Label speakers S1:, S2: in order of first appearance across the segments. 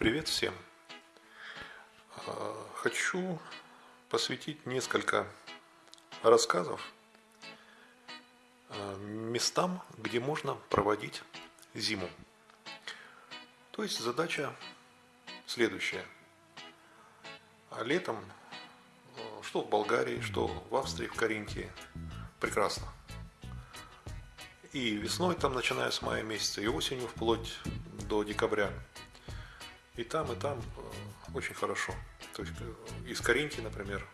S1: Привет всем! А, хочу посвятить несколько рассказов а, местам, где можно проводить зиму. То есть задача следующая. А летом, что в Болгарии, что в Австрии, в Каринтии, прекрасно. И весной, там, начиная с мая месяца, и осенью вплоть до декабря – и там, и там э, очень хорошо. То есть э, из Каринки, например,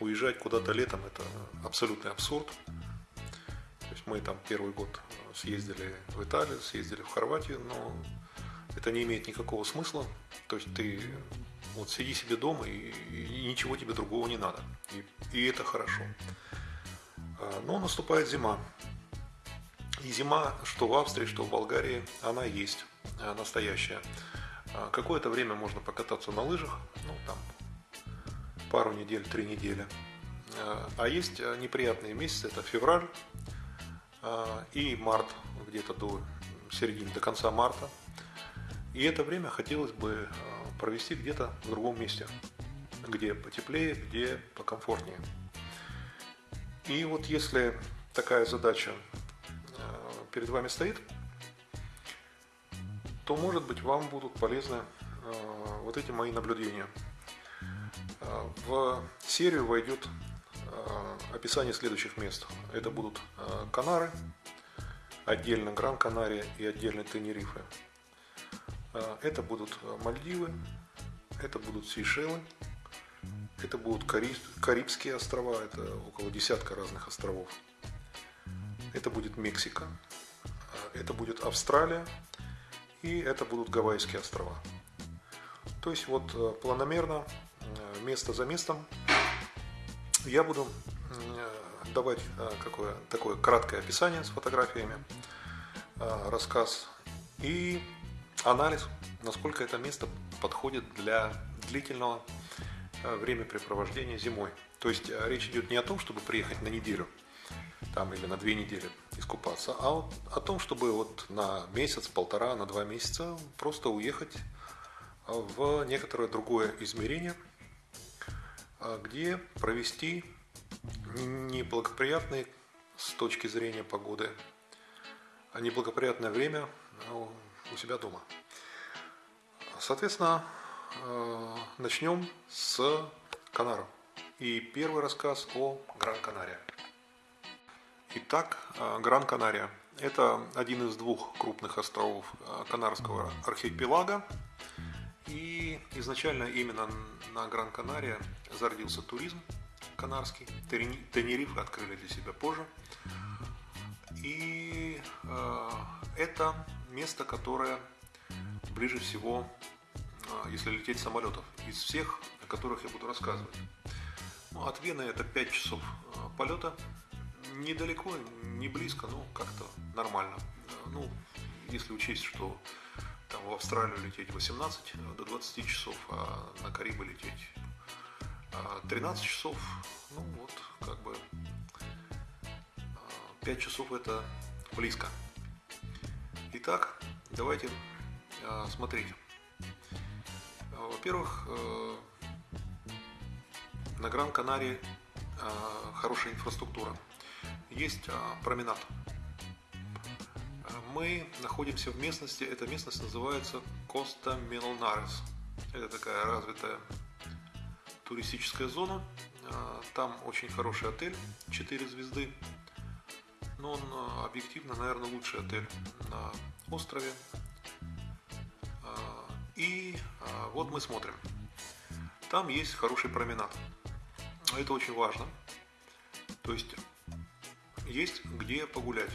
S1: уезжать куда-то летом – это абсолютный абсурд. То есть мы там первый год съездили в Италию, съездили в Хорватию, но это не имеет никакого смысла. То есть ты вот сиди себе дома и, и ничего тебе другого не надо. И, и это хорошо. А, но наступает зима. И зима, что в Австрии, что в Болгарии, она есть э, настоящая. А, какое-то время можно покататься на лыжах, ну там пару недель, три недели. А, а есть а, неприятные месяцы, это февраль и март, где-то до середины, до конца марта. И это время хотелось бы провести где-то в другом месте, где потеплее, где покомфортнее. И вот если такая задача перед вами стоит – то, может быть, вам будут полезны э, вот эти мои наблюдения. Э, в серию войдет э, описание следующих мест. Это будут Канары, отдельно Гран-Канария и отдельно Тенерифе. Это будут Мальдивы, это будут Сейшелы, это будут Карибские острова, это около десятка разных островов. Это будет Мексика, это будет Австралия, и это будут Гавайские острова. То есть вот э, планомерно, э, место за местом, я буду э, давать какое, такое краткое описание с фотографиями, рассказ и анализ, насколько это место подходит для длительного времяпрепровождения зимой. То есть речь идет не о том, чтобы приехать на неделю там, или на две недели, искупаться, а вот о том, чтобы вот на месяц, полтора, на два месяца просто уехать в некоторое другое измерение, а, где провести неблагоприятные с точки зрения погоды, а неблагоприятное время у себя дома. Соответственно, а, начнем с Канаров. И первый рассказ о Гран-Канария. Итак, э, Гран-Канария. Это один из двух крупных островов э, Канарского архипелага. И изначально именно на Гран-Канария зародился туризм канарский. Тенерифе открыли для себя позже. И э, это место, которое ближе всего, если лететь самолетов, из всех, о которых я буду рассказывать. Ну, от Вены это 5 часов полета недалеко, не близко, ну как-то нормально. Ну, если учесть, что там в Австралию лететь 18 до 20 часов, а на Карибы лететь 13 а, часов, ну вот, как бы 5 а, часов это близко. Итак, давайте смотреть. Во-первых, э, на Гран-Канарии хорошая инфраструктура есть а, променад. Мы находимся в местности, эта местность называется Коста Мелнарес. Это такая развитая туристическая зона. А, там очень хороший отель, 4 звезды. Но он а, объективно, наверное, лучший отель на острове. И вот мы смотрим. Там есть хороший променад. Это очень важно. То есть есть где погулять.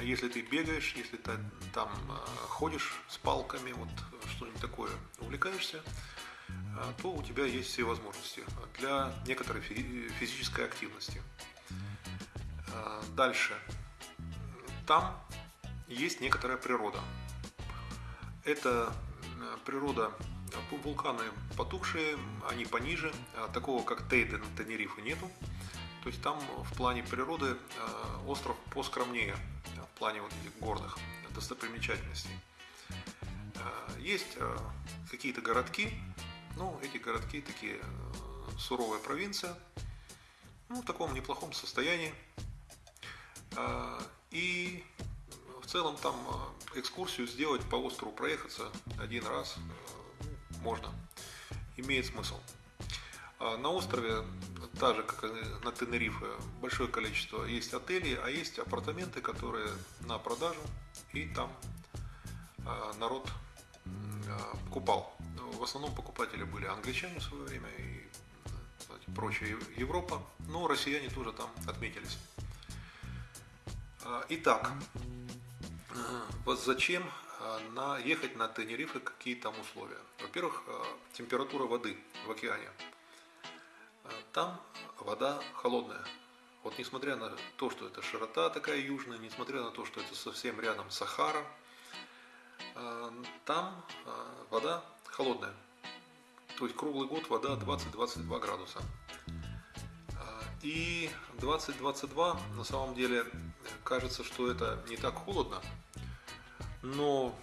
S1: Если ты бегаешь, если ты там э, ходишь с палками, вот что-нибудь такое, увлекаешься, э, то у тебя есть все возможности для некоторой физической активности. Э, дальше. Там есть некоторая природа. Это природа вулканы потухшие, они пониже, такого как Тейден, Тенерифе нету. То есть там в плане природы э, остров поскромнее, в плане вот этих горных достопримечательностей. Э, есть э, какие-то городки, ну, эти городки такие суровая провинция, ну, в таком неплохом состоянии. И в целом там экскурсию сделать по острову проехаться один раз можно, имеет смысл. На острове, так же как и на Тенерифе, большое количество есть отелей, а есть апартаменты, которые на продажу, и там народ покупал. В основном покупатели были англичане в свое время и прочая Европа, но россияне тоже там отметились. Итак, вот зачем на, ехать на Тенерифе, какие там условия? Во-первых, температура воды в океане. Там вода холодная. Вот несмотря на то, что это широта такая южная, несмотря на то, что это совсем рядом Сахара, там вода холодная. То есть круглый год вода 20-22 градуса. И 20-22 на самом деле кажется, что это не так холодно, но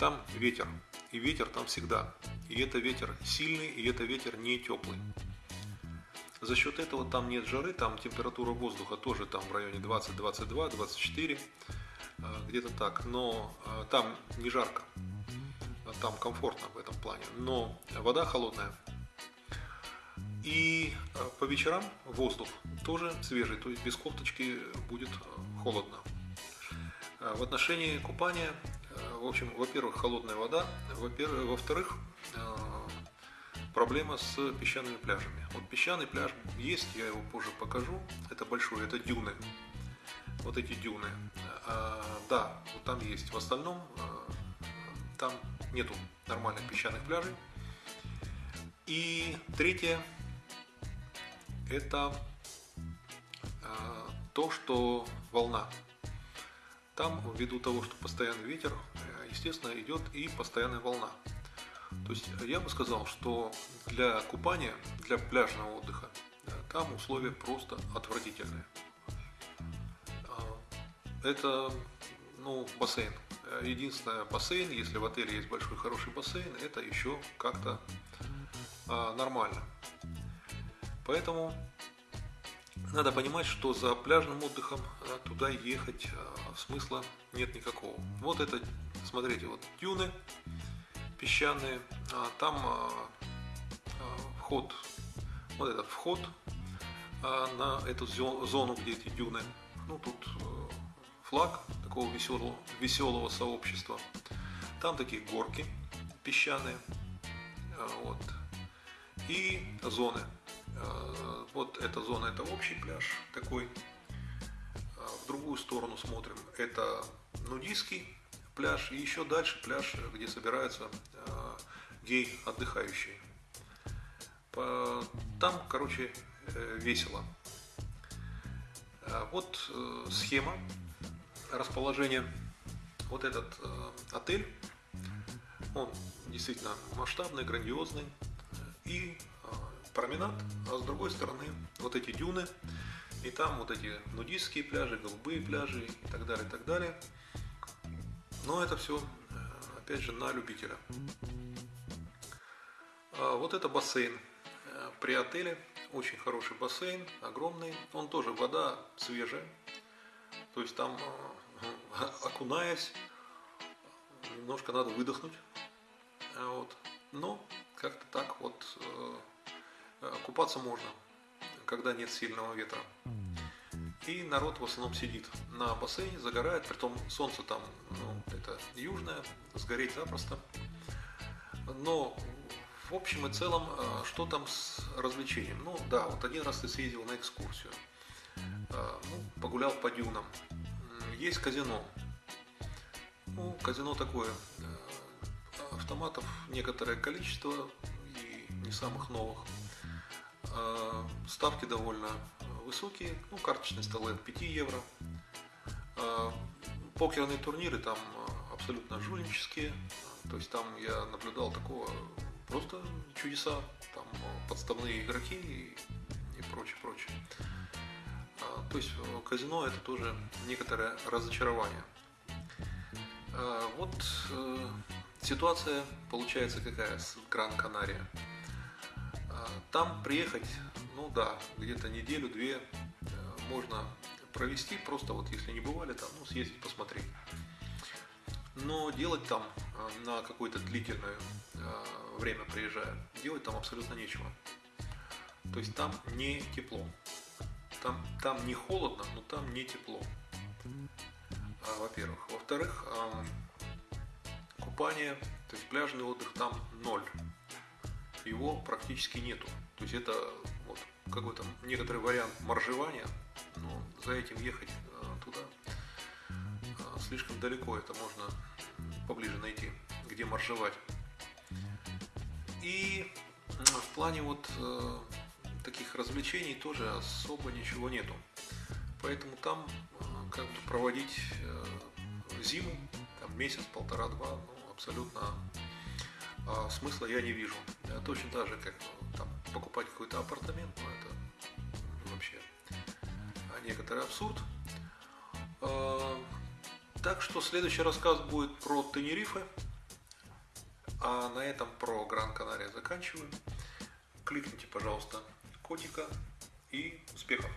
S1: там ветер. И ветер там всегда. И это ветер сильный, и это ветер не теплый. За счет этого там нет жары, там температура воздуха тоже там в районе 20, 22, 24, где-то так. Но а, там не жарко, там комфортно в этом плане. Но вода холодная. И а, по вечерам воздух тоже свежий, то есть без кофточки будет а, холодно. В отношении купания, в общем, во-первых, холодная вода, во-вторых, проблема с песчаными пляжами. Вот песчаный пляж есть, я его позже покажу, это большой, это дюны. Вот эти дюны. Да, вот там есть. В остальном там нету нормальных песчаных пляжей. И третье, это а, то, что волна. Там, ввиду того, что постоянный ветер, э, естественно, идет и постоянная волна. То есть я бы сказал, что для купания, для пляжного отдыха, э, там условия просто отвратительные. А, это, ну, бассейн. Единственное, бассейн, если в отеле есть большой хороший бассейн, это еще как-то а, нормально. Поэтому надо понимать, что за пляжным отдыхом э, туда ехать э, смысла нет никакого. Вот это, смотрите, вот дюны песчаные, а там а, а, вход, вот этот вход на эту зону, где эти дюны. Ну, тут э, флаг такого веселого, веселого сообщества. Там такие горки песчаные. Вот. И зоны. Вот эта зона, это общий пляж такой. В другую сторону смотрим, это нудистский пляж. И еще дальше пляж, где собираются э, гей отдыхающие. Там, короче, весело. Вот схема расположения. Вот этот отель, он действительно масштабный, грандиозный. И променад, а с другой стороны вот эти дюны, и там вот эти нудистские пляжи, голубые пляжи и так далее, и так далее. Но это все, э, опять же, на любителя. А вот это бассейн э, при отеле, очень хороший бассейн, огромный, он тоже вода свежая, то есть там э, окунаясь, немножко надо выдохнуть, вот. но как-то так вот купаться можно, когда нет сильного ветра. И народ в основном сидит на бассейне, загорает, притом солнце там, ну, это южное, сгореть запросто. Но в общем и целом, э, что там с развлечением? Ну да, вот один раз ты съездил на экскурсию, э, ну, погулял по дюнам. Есть казино. Ну, казино такое, автоматов некоторое количество и не самых новых. Э, ставки довольно высокие, ну, карточные столы от 5 евро. Э, покерные турниры там э, абсолютно жульнические, то есть там я наблюдал такого просто чудеса, там подставные игроки и, и прочее, прочее. То есть казино это тоже некоторое разочарование. Вот Ситуация получается какая с Гран-Канария. А, там приехать, ну да, где-то неделю-две э, можно провести, просто вот если не бывали там, ну съездить посмотреть. Но делать там а, на какое-то длительное а, время приезжая, делать там абсолютно нечего. То есть там не тепло. Там, там не холодно, но там не тепло. А, во-первых. Во-вторых, купание, то есть пляжный отдых там ноль. Его практически нету. То есть это вот какой-то некоторый вариант моржевания, но за этим ехать туда слишком далеко, это можно поближе найти, где маршевать. И в плане вот э, таких развлечений тоже особо ничего нету. Поэтому там э, как бы проводить э, зиму, там месяц, полтора, два, ну, абсолютно э, смысла я не вижу. Это точно так же, как там, покупать какой-то апартамент, ну, это вообще некоторый абсурд. Э, так что следующий рассказ будет про Тенерифе. А на этом про Гран-Канария заканчиваем. Кликните, пожалуйста, котика и успехов!